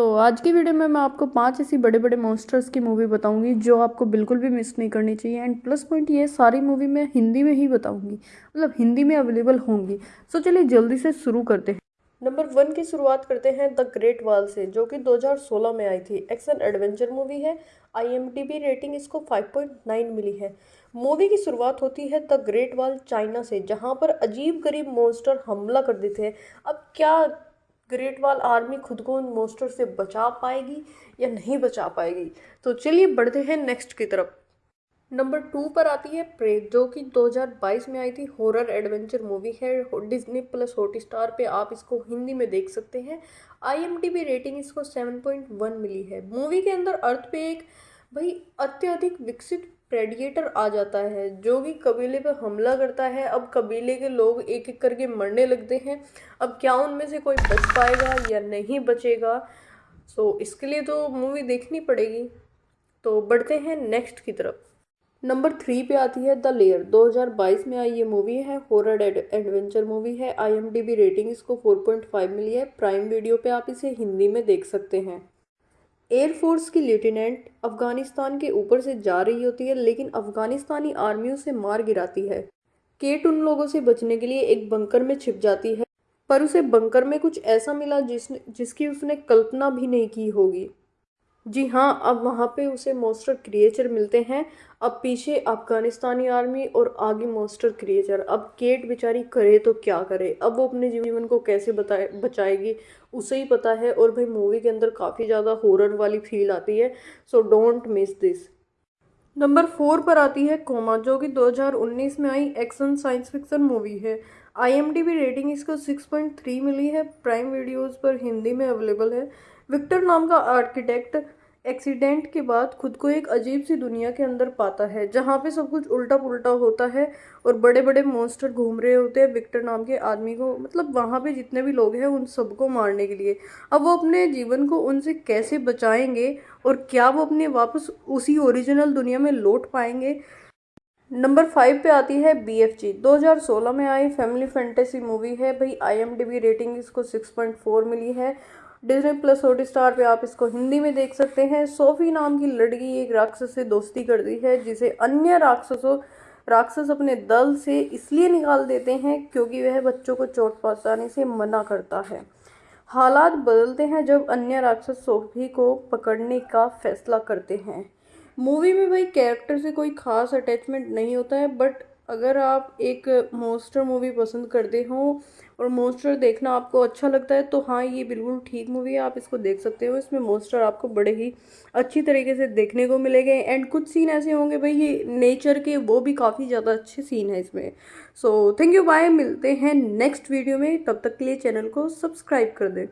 आज की वीडियो में मैं आपको पाँच ऐसी बड़े बड़े मॉन्स्टर्स की मूवी बताऊँगी, जो आपको बिल्कुल भी मिस नहीं करनी चाहिए। एंड प्लस पॉइंट ये सारी मूवी मैं हिंदी में ही बताऊँगी। मतलब हिंदी में अवेलेबल होंगी। सो चलिए जल्दी से शुरू करते हैं। नंबर वन की शुरुआत करते हैं द ग्रेट वॉल से, जो कि 2016 में आई थी। एक्शन एडवेंचर मूवी है। आईएमडीबी रेटिंग इसको 5.9 मिली है। मूवी की शुरुआत होती है द ग्रेट वॉल चाइना से, जहाँ पर अजीब गरीब मॉन्स्टर हमला कर देते हैं। अब क्या ग्रेट वॉल आर्मी खुद को उन मोस्टर से बचा पाएगी या नहीं बचा पाएगी? तो चलिए बढ़ते हैं नेक्स्ट की तरफ़। नंबर टू पर आती है प्रेत जो कि 2022 में आई थी। हॉरर एडवेंचर मूवी है। डिज्नी प्लस हॉट स्टार पर आप इसको हिंदी में देख सकते हैं। आई रेटिंग इसको 7.1 मिली है। मूवी के अंदर अर्थ पे एक, भाई, अत्यधिक विकसित प्रेडिएटर आ जाता है, जो कि कबीले पर हमला करता है। अब कबीले के लोग एक एक करके मरने लगते हैं। अब क्या उनमें से कोई बच पाएगा या नहीं बचेगा? सो इसके लिए तो मूवी देखनी पड़ेगी। तो बढ़ते हैं नेक्स्ट की तरफ़। नंबर थ्री पे आती है द लेयर 2022 में आई ये मूवी है। हॉरर एडवेंचर मूवी है। आईएमडीबी रेटिंग इसको 4.5 मिली है। प्राइम वीडियो पे आप इसे हिंदी में देख सकते हैं। एयरफोर्स की लेफ्टिनेंट अफ़गानिस्तान के ऊपर से जा रही होती है, लेकिन अफगानिस्तानी आर्मी उसे मार गिराती है। केट उन लोगों से बचने के लिए एक बंकर में छिप जाती है, पर उसे बंकर में कुछ ऐसा मिला जिसने, जिसकी उसने कल्पना भी नहीं की होगी। जी हाँ अब वहाँ पे उसे मोस्टर क्रिएचर मिलते हैं। अब पीछे अफगानिस्तानी आर्मी और आगे मोस्टर क्रिएचर अब केट बेचारी करे तो क्या करे? अब वो अपने जीवन को कैसे बताए, बचाएगी? उसे ही पता है और भाई मूवी के अंदर काफ़ी ज़्यादा हॉरर वाली फील आती है। So don't miss this number four पर आती है कोमा, जो कि 2019 में आई एक्शन साइंस फिक्सन मूवी है। आईएमडीबी रेटिंग इसको 6.3 मिली है। प्राइम वीडियोस पर हिंदी में अवेलेबल है। विक्टर नाम का आर्किटेक्ट एक्सीडेंट के बाद खुद को एक अजीब सी दुनिया के अंदर पाता है, जहाँ पे सब कुछ उल्टा पुल्टा होता है और बड़े बड़े मॉन्स्टर घूम रहे होते हैं। विक्टर नाम के आदमी को मतलब वहाँ पे जितने भी लोग हैं, उन सबको मारने के लिए। अब वो अपने जीवन को उनसे कैसे बचाएँगे और क्या वो अपने वापस उसी ओरिजिनल दुनिया में लौट पाएँगे? नंबर फाइव पे आती है बी एफ़ जी दो हज़ार सोलह में आई फैमिली फैंटेसी मूवी है। भाई I M D B rating इसको सिक्स पॉइंट फोर मिली है। डिजनी प्लस हॉट स्टार पर आप इसको हिंदी में देख सकते हैं। सोफी नाम की लड़की एक राक्षस से दोस्ती करती है, जिसे अन्य राक्षसों, राक्षस अपने दल से इसलिए निकाल देते हैं क्योंकि वह बच्चों को चोट पहुँचाने से मना करता है। हालात बदलते हैं जब अन्य राक्षस सोफी को पकड़ने का फैसला करते हैं। मूवी में भाई कैरेक्टर से कोई खास अटैचमेंट नहीं होता है, बट अगर आप एक मोस्टर मूवी पसंद करते हो और मोस्टर देखना आपको अच्छा लगता है तो हाँ ये बिल्कुल ठीक मूवी है, आप इसको देख सकते हो। इसमें मोस्टर आपको बड़े ही अच्छी तरीके से देखने को मिलेंगे। एंड कुछ सीन ऐसे होंगे भाई, ये नेचर के, वो भी काफ़ी ज़्यादा अच्छे सीन है इसमें। सो थैंक यू बाय मिलते हैं नेक्स्ट वीडियो में। तब तक के लिए चैनल को सब्सक्राइब कर दें।